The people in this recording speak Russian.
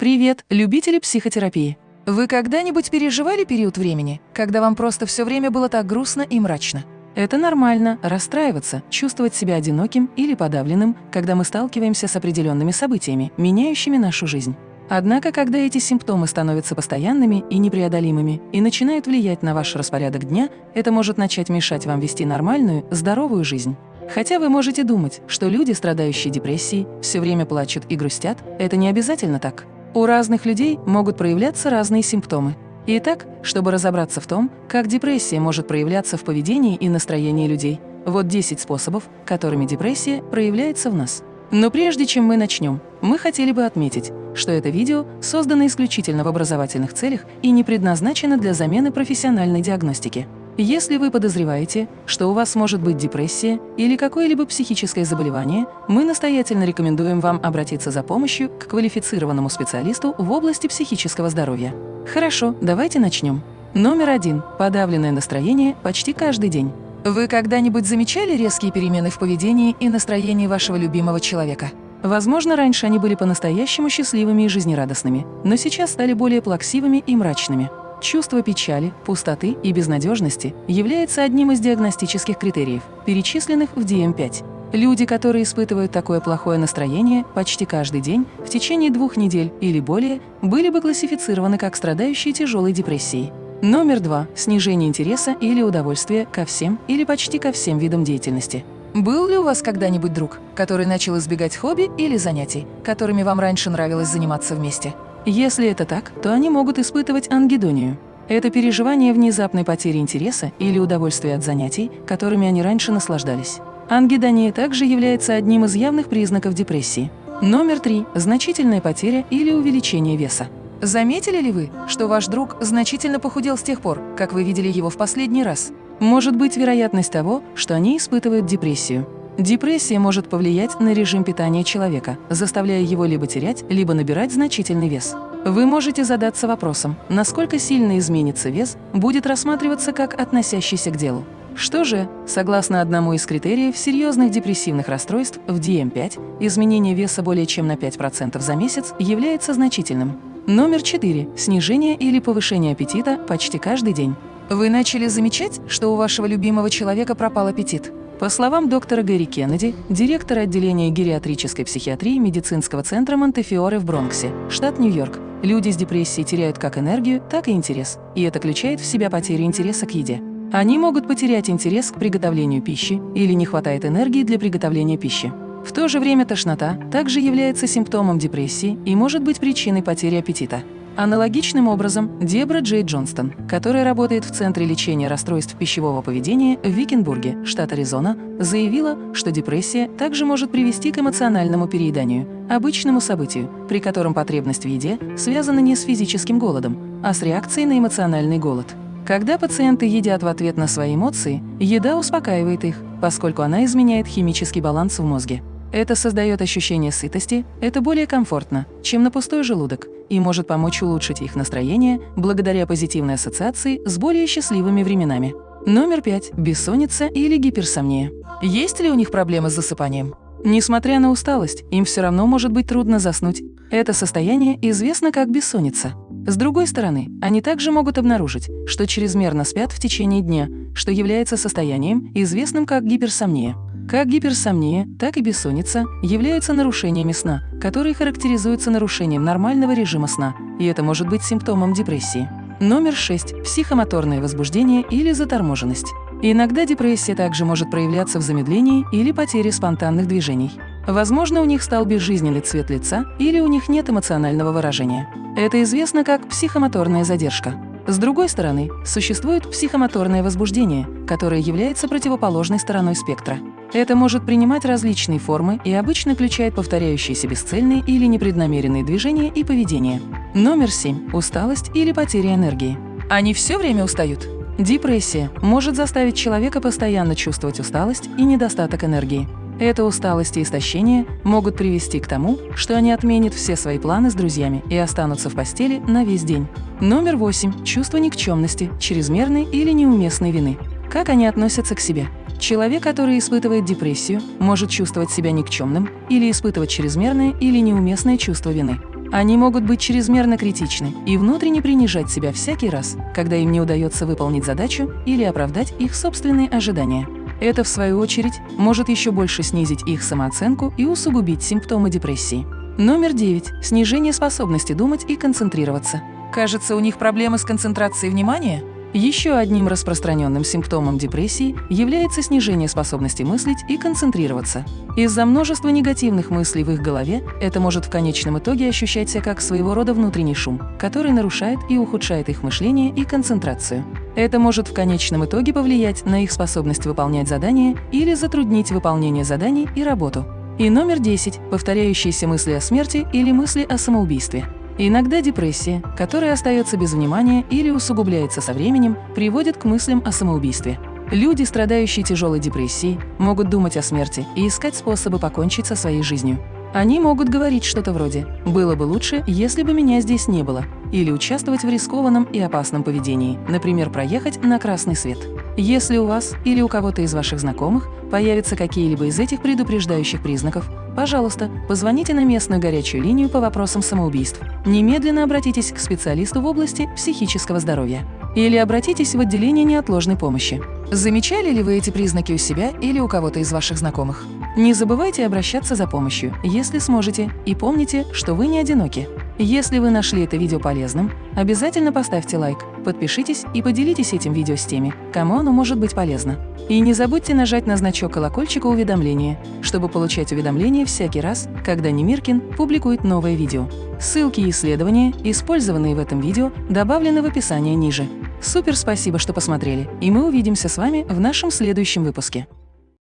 Привет, любители психотерапии! Вы когда-нибудь переживали период времени, когда вам просто все время было так грустно и мрачно? Это нормально – расстраиваться, чувствовать себя одиноким или подавленным, когда мы сталкиваемся с определенными событиями, меняющими нашу жизнь. Однако, когда эти симптомы становятся постоянными и непреодолимыми и начинают влиять на ваш распорядок дня, это может начать мешать вам вести нормальную, здоровую жизнь. Хотя вы можете думать, что люди, страдающие депрессией, все время плачут и грустят, это не обязательно так. У разных людей могут проявляться разные симптомы. Итак, чтобы разобраться в том, как депрессия может проявляться в поведении и настроении людей, вот 10 способов, которыми депрессия проявляется в нас. Но прежде чем мы начнем, мы хотели бы отметить, что это видео создано исключительно в образовательных целях и не предназначено для замены профессиональной диагностики. Если вы подозреваете, что у вас может быть депрессия или какое-либо психическое заболевание, мы настоятельно рекомендуем вам обратиться за помощью к квалифицированному специалисту в области психического здоровья. Хорошо, давайте начнем. Номер один. Подавленное настроение почти каждый день. Вы когда-нибудь замечали резкие перемены в поведении и настроении вашего любимого человека? Возможно, раньше они были по-настоящему счастливыми и жизнерадостными, но сейчас стали более плаксивыми и мрачными. Чувство печали, пустоты и безнадежности является одним из диагностических критериев, перечисленных в DM5. Люди, которые испытывают такое плохое настроение почти каждый день в течение двух недель или более, были бы классифицированы как страдающие тяжелой депрессией. Номер два – снижение интереса или удовольствия ко всем или почти ко всем видам деятельности. Был ли у вас когда-нибудь друг, который начал избегать хобби или занятий, которыми вам раньше нравилось заниматься вместе? Если это так, то они могут испытывать ангидонию. Это переживание внезапной потери интереса или удовольствия от занятий, которыми они раньше наслаждались. Ангидония также является одним из явных признаков депрессии. Номер три – значительная потеря или увеличение веса. Заметили ли вы, что ваш друг значительно похудел с тех пор, как вы видели его в последний раз? Может быть вероятность того, что они испытывают депрессию. Депрессия может повлиять на режим питания человека, заставляя его либо терять, либо набирать значительный вес. Вы можете задаться вопросом, насколько сильно изменится вес, будет рассматриваться как относящийся к делу. Что же, согласно одному из критериев серьезных депрессивных расстройств в DM5, изменение веса более чем на 5% за месяц является значительным. Номер 4. Снижение или повышение аппетита почти каждый день. Вы начали замечать, что у вашего любимого человека пропал аппетит? По словам доктора Гэри Кеннеди, директора отделения гериатрической психиатрии медицинского центра Монтефиоре в Бронксе, штат Нью-Йорк, люди с депрессией теряют как энергию, так и интерес, и это включает в себя потерю интереса к еде. Они могут потерять интерес к приготовлению пищи или не хватает энергии для приготовления пищи. В то же время тошнота также является симптомом депрессии и может быть причиной потери аппетита. Аналогичным образом Дебра Джей Джонстон, которая работает в Центре лечения расстройств пищевого поведения в Викенбурге, штат Аризона, заявила, что депрессия также может привести к эмоциональному перееданию, обычному событию, при котором потребность в еде связана не с физическим голодом, а с реакцией на эмоциональный голод. Когда пациенты едят в ответ на свои эмоции, еда успокаивает их, поскольку она изменяет химический баланс в мозге. Это создает ощущение сытости, это более комфортно, чем на пустой желудок, и может помочь улучшить их настроение благодаря позитивной ассоциации с более счастливыми временами. Номер пять. Бессонница или гиперсомния. Есть ли у них проблемы с засыпанием? Несмотря на усталость, им все равно может быть трудно заснуть. Это состояние известно как бессонница. С другой стороны, они также могут обнаружить, что чрезмерно спят в течение дня, что является состоянием, известным как гиперсомния. Как гиперсомния, так и бессонница являются нарушениями сна, которые характеризуются нарушением нормального режима сна, и это может быть симптомом депрессии. Номер 6. Психомоторное возбуждение или заторможенность. Иногда депрессия также может проявляться в замедлении или потере спонтанных движений. Возможно, у них стал безжизненный цвет лица или у них нет эмоционального выражения. Это известно как психомоторная задержка. С другой стороны, существует психомоторное возбуждение, которое является противоположной стороной спектра. Это может принимать различные формы и обычно включает повторяющиеся бесцельные или непреднамеренные движения и поведение. Номер 7. Усталость или потеря энергии. Они все время устают. Депрессия может заставить человека постоянно чувствовать усталость и недостаток энергии. Эта усталость и истощение могут привести к тому, что они отменят все свои планы с друзьями и останутся в постели на весь день. Номер 8. Чувство никчемности, чрезмерной или неуместной вины. Как они относятся к себе? Человек, который испытывает депрессию, может чувствовать себя никчемным или испытывать чрезмерное или неуместное чувство вины. Они могут быть чрезмерно критичны и внутренне принижать себя всякий раз, когда им не удается выполнить задачу или оправдать их собственные ожидания. Это, в свою очередь, может еще больше снизить их самооценку и усугубить симптомы депрессии. Номер 9. Снижение способности думать и концентрироваться. Кажется, у них проблемы с концентрацией внимания? Еще одним распространенным симптомом депрессии является снижение способности мыслить и концентрироваться. Из-за множества негативных мыслей в их голове это может в конечном итоге ощущаться как своего рода внутренний шум, который нарушает и ухудшает их мышление и концентрацию. Это может в конечном итоге повлиять на их способность выполнять задания или затруднить выполнение заданий и работу. И номер 10 – повторяющиеся мысли о смерти или мысли о самоубийстве. Иногда депрессия, которая остается без внимания или усугубляется со временем, приводит к мыслям о самоубийстве. Люди, страдающие тяжелой депрессией, могут думать о смерти и искать способы покончить со своей жизнью. Они могут говорить что-то вроде «было бы лучше, если бы меня здесь не было» или участвовать в рискованном и опасном поведении, например, проехать на красный свет. Если у вас или у кого-то из ваших знакомых появятся какие-либо из этих предупреждающих признаков, пожалуйста, позвоните на местную горячую линию по вопросам самоубийств. Немедленно обратитесь к специалисту в области психического здоровья. Или обратитесь в отделение неотложной помощи. Замечали ли вы эти признаки у себя или у кого-то из ваших знакомых? Не забывайте обращаться за помощью, если сможете, и помните, что вы не одиноки. Если вы нашли это видео полезным, обязательно поставьте лайк, подпишитесь и поделитесь этим видео с теми, кому оно может быть полезно. И не забудьте нажать на значок колокольчика уведомления, чтобы получать уведомления всякий раз, когда Немиркин публикует новое видео. Ссылки и исследования, использованные в этом видео, добавлены в описании ниже. Супер спасибо, что посмотрели, и мы увидимся с вами в нашем следующем выпуске.